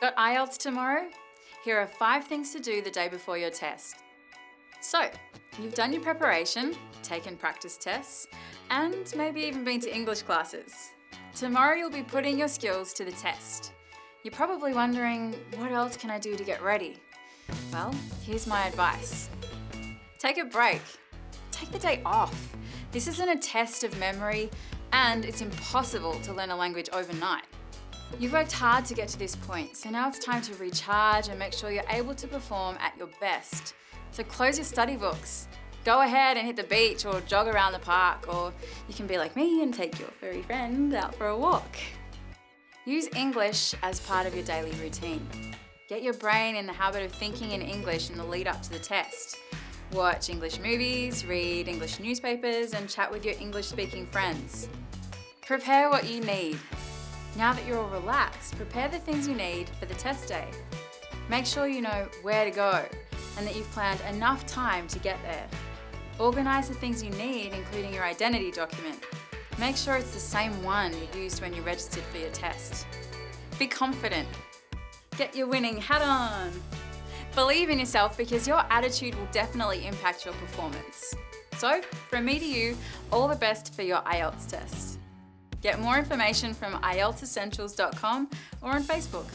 Got IELTS tomorrow? Here are five things to do the day before your test. So, you've done your preparation, taken practice tests, and maybe even been to English classes. Tomorrow you'll be putting your skills to the test. You're probably wondering, what else can I do to get ready? Well, here's my advice. Take a break. Take the day off. This isn't a test of memory and it's impossible to learn a language overnight. You've worked hard to get to this point, so now it's time to recharge and make sure you're able to perform at your best. So close your study books. Go ahead and hit the beach or jog around the park, or you can be like me and take your furry friend out for a walk. Use English as part of your daily routine. Get your brain in the habit of thinking in English in the lead up to the test. Watch English movies, read English newspapers, and chat with your English speaking friends. Prepare what you need. Now that you're all relaxed, prepare the things you need for the test day. Make sure you know where to go and that you've planned enough time to get there. Organise the things you need, including your identity document. Make sure it's the same one you used when you registered for your test. Be confident. Get your winning hat on. Believe in yourself because your attitude will definitely impact your performance. So, from me to you, all the best for your IELTS test. Get more information from IELTSessentials.com or on Facebook.